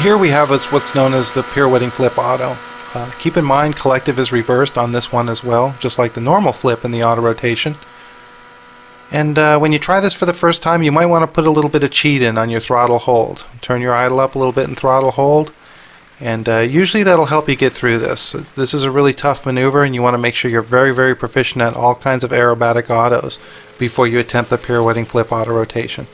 here we have what's known as the pirouetting flip auto. Uh, keep in mind collective is reversed on this one as well, just like the normal flip in the auto rotation. And uh, when you try this for the first time, you might want to put a little bit of cheat in on your throttle hold. Turn your idle up a little bit in throttle hold, and uh, usually that'll help you get through this. This is a really tough maneuver, and you want to make sure you're very, very proficient at all kinds of aerobatic autos before you attempt the pirouetting flip auto rotation.